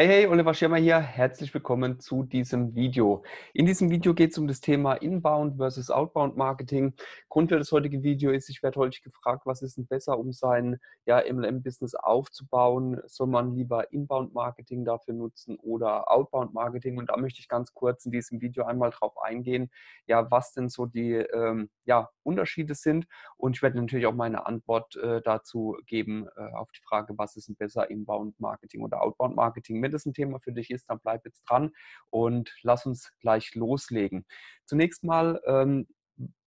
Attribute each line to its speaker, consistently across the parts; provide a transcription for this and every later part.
Speaker 1: Hey, hey, Oliver Schirmer hier. Herzlich willkommen zu diesem Video. In diesem Video geht es um das Thema Inbound versus Outbound Marketing. Grund für das heutige Video ist, ich werde heute gefragt, was ist denn besser, um sein ja, MLM-Business aufzubauen? Soll man lieber Inbound Marketing dafür nutzen oder Outbound Marketing? Und da möchte ich ganz kurz in diesem Video einmal drauf eingehen, ja, was denn so die ähm, ja, Unterschiede sind. Und ich werde natürlich auch meine Antwort äh, dazu geben äh, auf die Frage, was ist denn besser, Inbound Marketing oder Outbound Marketing? Wenn das ein Thema für dich ist, dann bleib jetzt dran und lass uns gleich loslegen. Zunächst mal, ähm,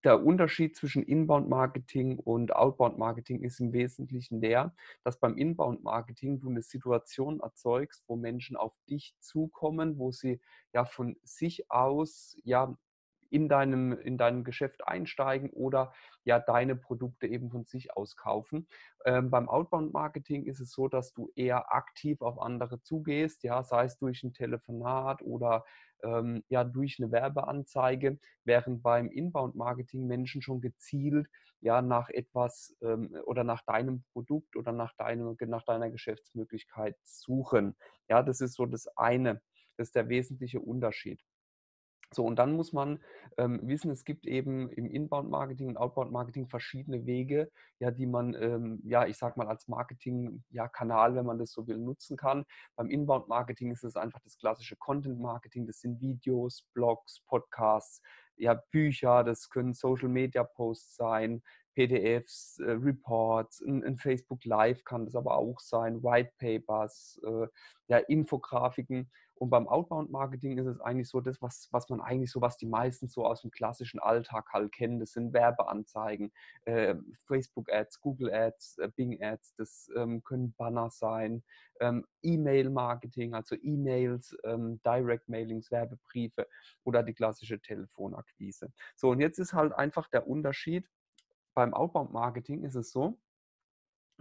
Speaker 1: der Unterschied zwischen Inbound-Marketing und Outbound-Marketing ist im Wesentlichen der, dass beim Inbound-Marketing du eine Situation erzeugst, wo Menschen auf dich zukommen, wo sie ja von sich aus ja in deinem, in deinem Geschäft einsteigen oder ja deine Produkte eben von sich aus kaufen. Ähm, beim Outbound-Marketing ist es so, dass du eher aktiv auf andere zugehst, ja, sei es durch ein Telefonat oder ähm, ja durch eine Werbeanzeige, während beim Inbound-Marketing Menschen schon gezielt ja nach etwas ähm, oder nach deinem Produkt oder nach, deinem, nach deiner Geschäftsmöglichkeit suchen. Ja, das ist so das eine. Das ist der wesentliche Unterschied. So, und dann muss man ähm, wissen, es gibt eben im Inbound-Marketing und Outbound-Marketing verschiedene Wege, ja, die man, ähm, ja, ich sag mal, als Marketing-Kanal, ja, wenn man das so will, nutzen kann. Beim Inbound-Marketing ist es einfach das klassische Content-Marketing, das sind Videos, Blogs, Podcasts, ja, Bücher, das können Social-Media-Posts sein, PDFs, äh, Reports, ein, ein, Facebook Live kann das aber auch sein, White Papers, äh, ja, Infografiken. Und beim Outbound-Marketing ist es eigentlich so das, was, was man eigentlich so, was die meisten so aus dem klassischen Alltag halt kennen. Das sind Werbeanzeigen, äh, Facebook-Ads, Google-Ads, äh, Bing-Ads, das ähm, können Banner sein, ähm, E-Mail-Marketing, also E-Mails, ähm, Direct-Mailings, Werbebriefe oder die klassische Telefonakquise. So, und jetzt ist halt einfach der Unterschied. Beim Outbound-Marketing ist es so,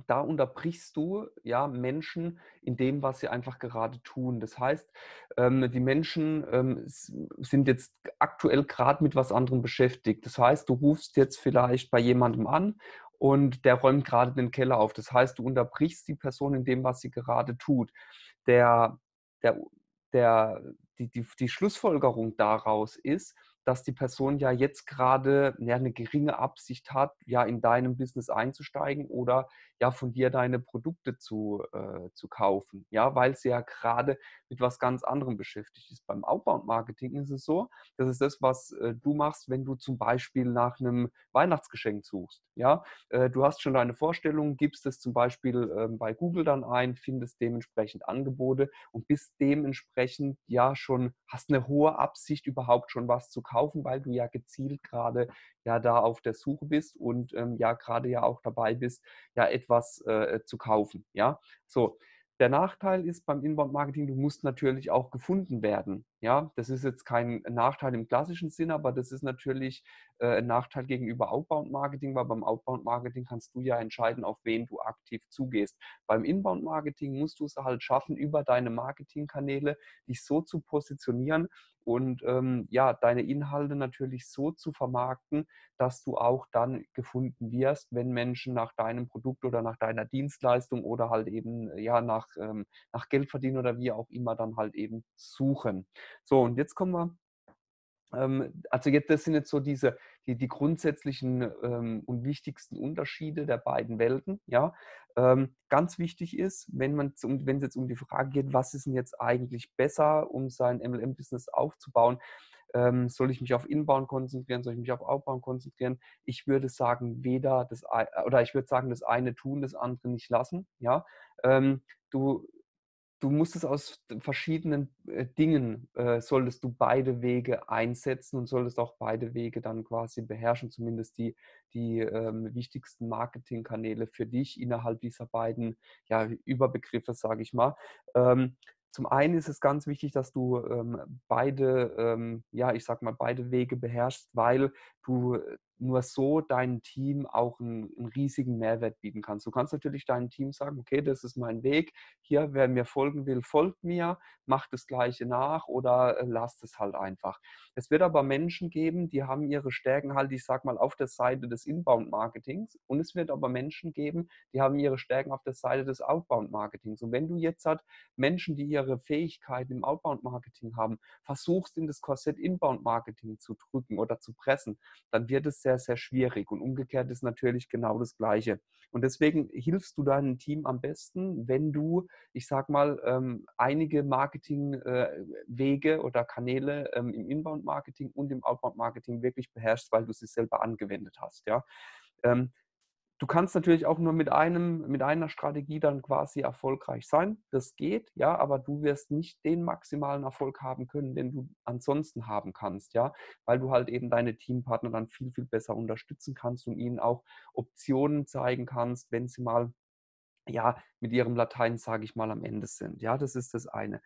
Speaker 1: da unterbrichst du ja Menschen in dem, was sie einfach gerade tun. Das heißt, ähm, die Menschen ähm, sind jetzt aktuell gerade mit was anderem beschäftigt. Das heißt, du rufst jetzt vielleicht bei jemandem an und der räumt gerade den Keller auf. Das heißt, du unterbrichst die Person in dem, was sie gerade tut. Der, der, der, die, die, die Schlussfolgerung daraus ist, dass die Person ja jetzt gerade ja, eine geringe Absicht hat, ja in deinem Business einzusteigen oder ja von dir deine Produkte zu, äh, zu kaufen, ja, weil sie ja gerade mit was ganz anderem beschäftigt ist. Beim Outbound-Marketing ist es so, das ist das, was äh, du machst, wenn du zum Beispiel nach einem Weihnachtsgeschenk suchst, ja. Äh, du hast schon deine Vorstellung, gibst es zum Beispiel ähm, bei Google dann ein, findest dementsprechend Angebote und bist dementsprechend ja schon, hast eine hohe Absicht, überhaupt schon was zu kaufen weil du ja gezielt gerade ja da auf der Suche bist und ähm, ja gerade ja auch dabei bist, ja etwas äh, zu kaufen. Ja, so. Der Nachteil ist beim Inbound-Marketing, du musst natürlich auch gefunden werden. Ja, das ist jetzt kein Nachteil im klassischen Sinn, aber das ist natürlich äh, ein Nachteil gegenüber Outbound-Marketing, weil beim Outbound-Marketing kannst du ja entscheiden, auf wen du aktiv zugehst. Beim Inbound-Marketing musst du es halt schaffen, über deine Marketingkanäle dich so zu positionieren, und ähm, ja, deine Inhalte natürlich so zu vermarkten, dass du auch dann gefunden wirst, wenn Menschen nach deinem Produkt oder nach deiner Dienstleistung oder halt eben ja nach, ähm, nach Geld verdienen oder wie auch immer dann halt eben suchen. So, und jetzt kommen wir ähm, also jetzt, das sind jetzt so diese, die, die grundsätzlichen ähm, und wichtigsten Unterschiede der beiden Welten. Ja? Ähm, ganz wichtig ist, wenn es jetzt um die Frage geht, was ist denn jetzt eigentlich besser, um sein MLM-Business aufzubauen, ähm, soll ich mich auf Inbound konzentrieren, soll ich mich auf Outbound konzentrieren? Ich würde sagen, weder das oder ich würde sagen, das eine tun, das andere nicht lassen. Ja, ähm, du du musst es aus verschiedenen äh, Dingen, äh, solltest du beide Wege einsetzen und solltest auch beide Wege dann quasi beherrschen, zumindest die, die ähm, wichtigsten Marketingkanäle für dich innerhalb dieser beiden ja, Überbegriffe, sage ich mal. Ähm, zum einen ist es ganz wichtig, dass du ähm, beide, ähm, ja, ich sag mal, beide Wege beherrschst, weil du nur so deinem Team auch einen, einen, riesigen Mehrwert bieten kannst. Du kannst natürlich deinem Team sagen, okay, das ist mein Weg, hier, wer mir folgen will, folgt mir, macht das Gleiche nach oder äh, lasst es halt einfach. Es wird aber Menschen geben, die haben ihre Stärken halt, ich sag mal, auf der Seite des Inbound-Marketings und es wird aber Menschen geben, die haben ihre Stärken auf der Seite des Outbound-Marketings. Und wenn du jetzt halt Menschen, die ihre Fähigkeiten im Outbound-Marketing haben, versuchst in das Korsett Inbound-Marketing zu drücken oder zu pressen, dann wird es sehr, sehr schwierig. Und umgekehrt ist natürlich genau das Gleiche. Und deswegen hilfst du deinem Team am besten, wenn du, ich sag mal, ähm, einige Marketingwege äh, oder Kanäle ähm, im Inbound-Marketing und im Outbound-Marketing wirklich beherrschst, weil du sie selber angewendet hast. Ja? Ähm, Du kannst natürlich auch nur mit einem, mit einer Strategie dann quasi erfolgreich sein. Das geht, ja, aber du wirst nicht den maximalen Erfolg haben können, den du ansonsten haben kannst, ja, weil du halt eben deine Teampartner dann viel, viel besser unterstützen kannst und ihnen auch Optionen zeigen kannst, wenn sie mal ja, mit ihrem Latein, sage ich mal, am Ende sind. Ja, das ist das eine.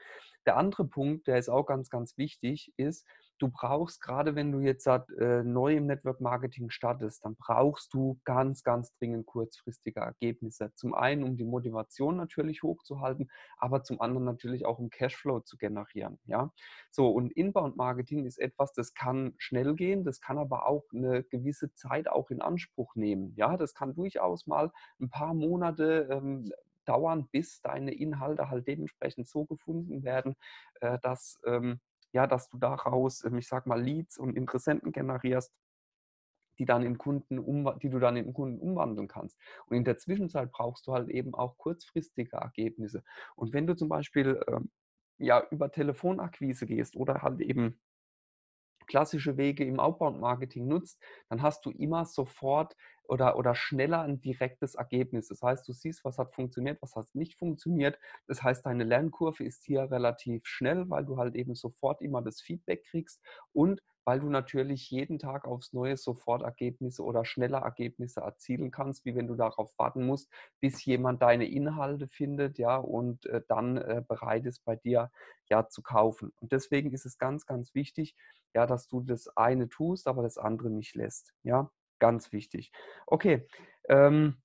Speaker 1: Der andere Punkt, der ist auch ganz, ganz wichtig, ist, du brauchst, gerade wenn du jetzt äh, neu im Network Marketing startest, dann brauchst du ganz, ganz dringend kurzfristige Ergebnisse. Zum einen, um die Motivation natürlich hochzuhalten, aber zum anderen natürlich auch, um Cashflow zu generieren. Ja? So, und Inbound Marketing ist etwas, das kann schnell gehen, das kann aber auch eine gewisse Zeit auch in Anspruch nehmen. Ja, das kann durchaus mal ein paar Monate ähm, dauern, bis deine Inhalte halt dementsprechend so gefunden werden, äh, dass ähm, ja, dass du daraus, ähm, ich sag mal, Leads und Interessenten generierst, die, dann in Kunden um, die du dann in Kunden umwandeln kannst. Und in der Zwischenzeit brauchst du halt eben auch kurzfristige Ergebnisse. Und wenn du zum Beispiel ähm, ja, über Telefonakquise gehst oder halt eben klassische Wege im Outbound-Marketing nutzt, dann hast du immer sofort oder, oder schneller ein direktes Ergebnis. Das heißt, du siehst, was hat funktioniert, was hat nicht funktioniert. Das heißt, deine Lernkurve ist hier relativ schnell, weil du halt eben sofort immer das Feedback kriegst und weil du natürlich jeden Tag aufs Neue sofort Ergebnisse oder schneller Ergebnisse erzielen kannst, wie wenn du darauf warten musst, bis jemand deine Inhalte findet, ja, und äh, dann äh, bereit ist, bei dir ja zu kaufen. Und deswegen ist es ganz, ganz wichtig, ja, dass du das eine tust, aber das andere nicht lässt, ja, ganz wichtig. Okay, ähm,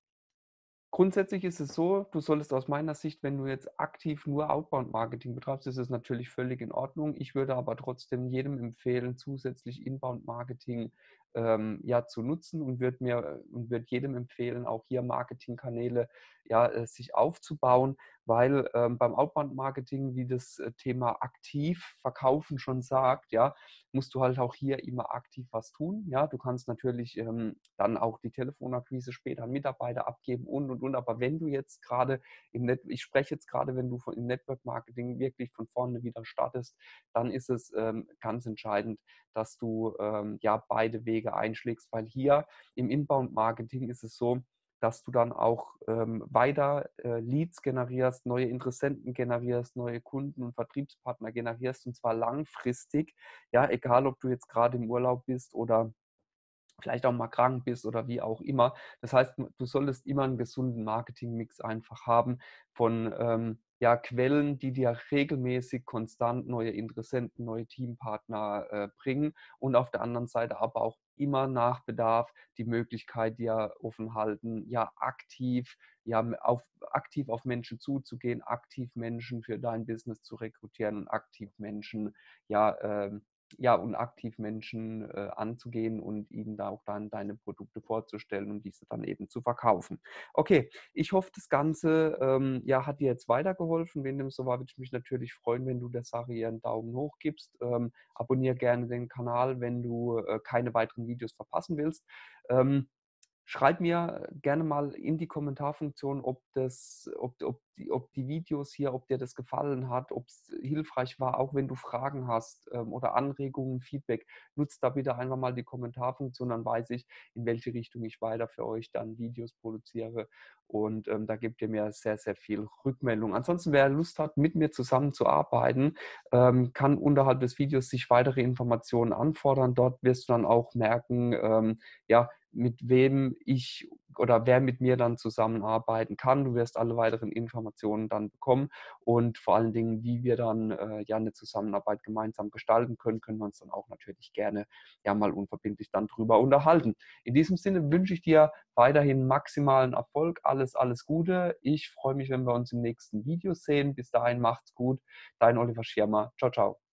Speaker 1: Grundsätzlich ist es so, du solltest aus meiner Sicht, wenn du jetzt aktiv nur Outbound-Marketing betreibst, ist es natürlich völlig in Ordnung. Ich würde aber trotzdem jedem empfehlen, zusätzlich Inbound-Marketing ähm, ja, zu nutzen und würde mir und würde jedem empfehlen, auch hier Marketingkanäle ja, äh, sich aufzubauen, weil ähm, beim Outbound-Marketing, wie das äh, Thema aktiv verkaufen schon sagt, ja, musst du halt auch hier immer aktiv was tun. Ja, du kannst natürlich ähm, dann auch die Telefonakquise später an Mitarbeiter abgeben und und und. Aber wenn du jetzt gerade im Net, ich spreche jetzt gerade, wenn du von, im Network Marketing wirklich von vorne wieder startest, dann ist es ähm, ganz entscheidend, dass du ähm, ja beide Wege einschlägst, weil hier im Inbound Marketing ist es so, dass du dann auch ähm, weiter äh, Leads generierst, neue Interessenten generierst, neue Kunden und Vertriebspartner generierst und zwar langfristig. Ja, egal ob du jetzt gerade im Urlaub bist oder vielleicht auch mal krank bist oder wie auch immer. Das heißt, du solltest immer einen gesunden Marketingmix einfach haben von ähm, ja, Quellen, die dir regelmäßig konstant neue Interessenten, neue Teampartner äh, bringen und auf der anderen Seite aber auch immer nach Bedarf die Möglichkeit dir offen halten, ja aktiv, ja auf, aktiv auf Menschen zuzugehen, aktiv Menschen für dein Business zu rekrutieren und aktiv Menschen ja äh, ja, und aktiv Menschen äh, anzugehen und ihnen da auch dann deine Produkte vorzustellen und diese dann eben zu verkaufen. Okay, ich hoffe, das Ganze ähm, ja, hat dir jetzt weitergeholfen. Wenn dem so war, würde ich mich natürlich freuen, wenn du der Sache hier einen Daumen hoch gibst. Ähm, abonniere gerne den Kanal, wenn du äh, keine weiteren Videos verpassen willst. Ähm, Schreib mir gerne mal in die Kommentarfunktion, ob, das, ob, ob, die, ob die Videos hier, ob dir das gefallen hat, ob es hilfreich war, auch wenn du Fragen hast ähm, oder Anregungen, Feedback. Nutzt da bitte einfach mal die Kommentarfunktion, dann weiß ich, in welche Richtung ich weiter für euch dann Videos produziere. Und ähm, da gebt ihr mir sehr, sehr viel Rückmeldung. Ansonsten, wer Lust hat, mit mir zusammenzuarbeiten, ähm, kann unterhalb des Videos sich weitere Informationen anfordern. Dort wirst du dann auch merken, ähm, ja, mit wem ich oder wer mit mir dann zusammenarbeiten kann. Du wirst alle weiteren Informationen dann bekommen und vor allen Dingen, wie wir dann äh, ja eine Zusammenarbeit gemeinsam gestalten können, können wir uns dann auch natürlich gerne ja mal unverbindlich dann drüber unterhalten. In diesem Sinne wünsche ich dir weiterhin maximalen Erfolg, alles, alles Gute. Ich freue mich, wenn wir uns im nächsten Video sehen. Bis dahin macht's gut. Dein Oliver Schirmer. Ciao, ciao.